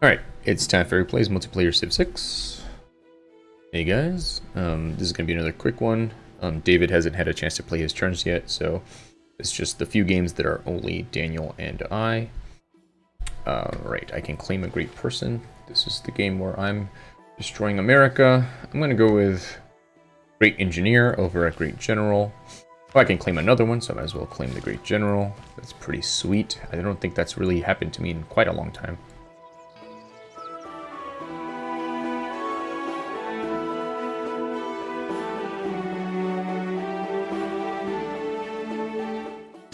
Alright, it's time for Plays Multiplayer Civ 6. Hey guys, um, this is going to be another quick one. Um, David hasn't had a chance to play his turns yet, so it's just the few games that are only Daniel and I. Uh, right, I can claim a great person. This is the game where I'm destroying America. I'm going to go with Great Engineer over a Great General. Oh, I can claim another one, so I might as well claim the Great General. That's pretty sweet. I don't think that's really happened to me in quite a long time.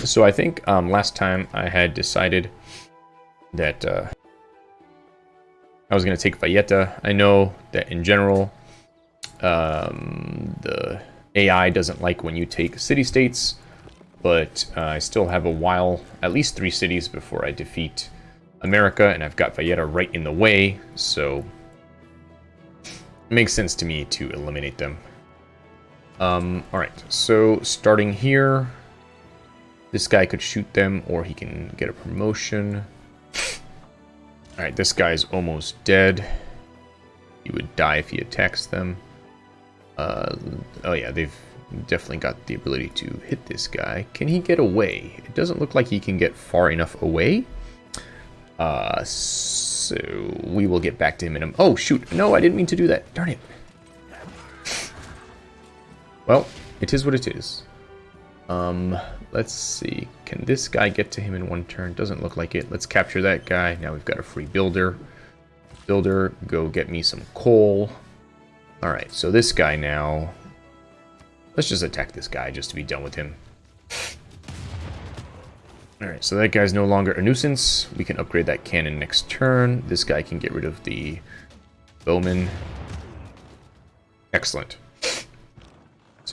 So I think um, last time I had decided that uh, I was going to take Valletta. I know that in general, um, the AI doesn't like when you take city-states, but uh, I still have a while, at least three cities before I defeat America, and I've got Valletta right in the way, so it makes sense to me to eliminate them. Um, Alright, so starting here, this guy could shoot them, or he can get a promotion. Alright, this guy's almost dead. He would die if he attacks them. Uh, oh yeah, they've definitely got the ability to hit this guy. Can he get away? It doesn't look like he can get far enough away. Uh, so we will get back to him in a... Oh, shoot. No, I didn't mean to do that. Darn it. Well, it is what it is. Um, let's see. Can this guy get to him in one turn? Doesn't look like it. Let's capture that guy. Now we've got a free builder. Builder, go get me some coal. Alright, so this guy now... Let's just attack this guy just to be done with him. Alright, so that guy's no longer a nuisance. We can upgrade that cannon next turn. This guy can get rid of the bowman. Excellent.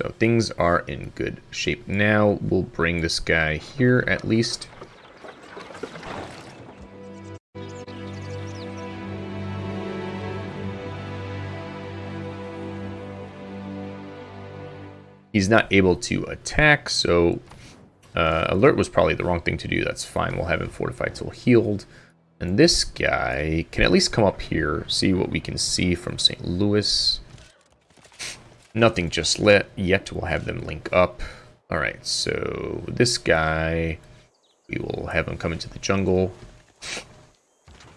So things are in good shape now. We'll bring this guy here at least. He's not able to attack, so uh, alert was probably the wrong thing to do. That's fine. We'll have him fortified till healed. And this guy can at least come up here, see what we can see from St. Louis. Nothing just yet. We'll have them link up. All right, so this guy, we will have him come into the jungle.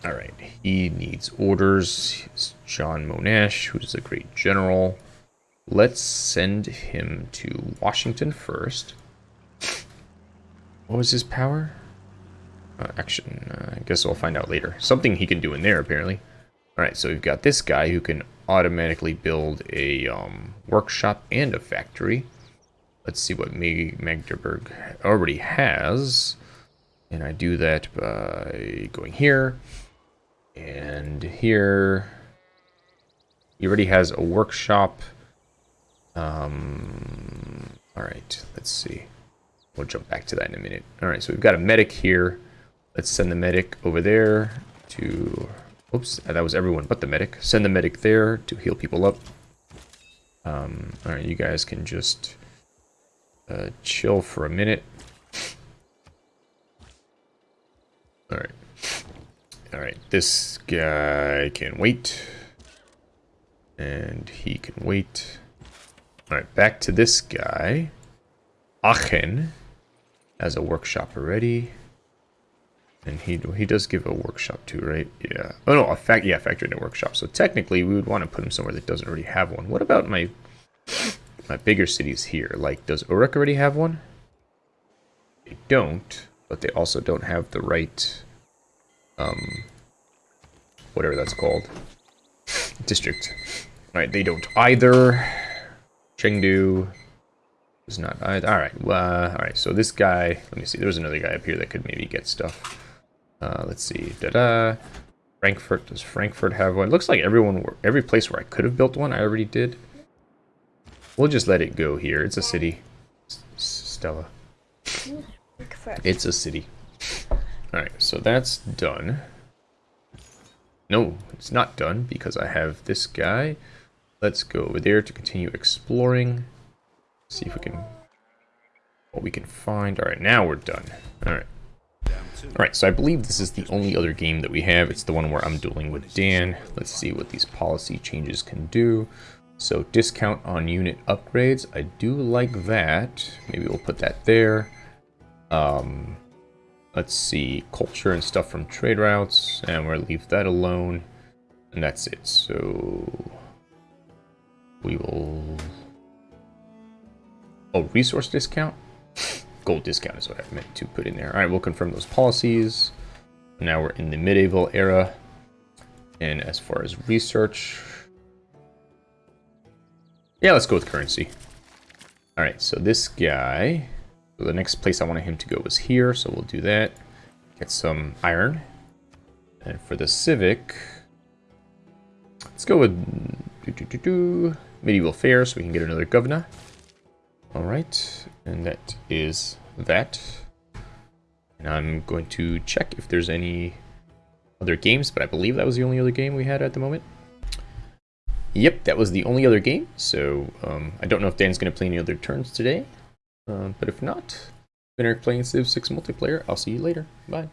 All right, he needs orders. He's John Monash, who's a great general. Let's send him to Washington first. What was his power? Uh, action. Uh, I guess we'll find out later. Something he can do in there, apparently. Alright, so we've got this guy who can automatically build a um, workshop and a factory. Let's see what Magdeburg already has. And I do that by going here and here. He already has a workshop um, all right, let's see. We'll jump back to that in a minute. All right, so we've got a medic here. Let's send the medic over there to... Oops, that was everyone but the medic. Send the medic there to heal people up. Um, all right, you guys can just uh, chill for a minute. All right. All right, this guy can wait. And he can wait. Alright, back to this guy. Aachen has a workshop already. And he he does give a workshop too, right? Yeah. Oh no, a fact yeah, factory and a workshop. So technically we would want to put him somewhere that doesn't already have one. What about my my bigger cities here? Like does Uruk already have one? They don't, but they also don't have the right um whatever that's called. District. Alright, they don't either. Chengdu is not either. All right. Uh, all right. So this guy. Let me see. There's another guy up here that could maybe get stuff. Uh, let's see. Da da. Frankfurt. Does Frankfurt have one? Looks like everyone. Every place where I could have built one, I already did. We'll just let it go here. It's a city. Stella. It's a city. Alright, so that's done. No, it's not done because I have this guy. Let's go over there to continue exploring. See if we can... What we can find. Alright, now we're done. Alright. Alright, so I believe this is the only other game that we have. It's the one where I'm dueling with Dan. Let's see what these policy changes can do. So discount on unit upgrades. I do like that. Maybe we'll put that there. Um, let's see, culture and stuff from trade routes. And we'll leave that alone. And that's it. So we will... Oh, resource discount? gold discount is what I meant to put in there. All right, we'll confirm those policies. Now we're in the medieval era. And as far as research, yeah, let's go with currency. All right, so this guy, so the next place I wanted him to go was here, so we'll do that. Get some iron. And for the civic, let's go with doo -doo -doo medieval fair so we can get another governor. All right, and that is that. And I'm going to check if there's any other games, but I believe that was the only other game we had at the moment. Yep, that was the only other game, so um, I don't know if Dan's going to play any other turns today. Uh, but if not, been playing Civ 6 multiplayer. I'll see you later. Bye.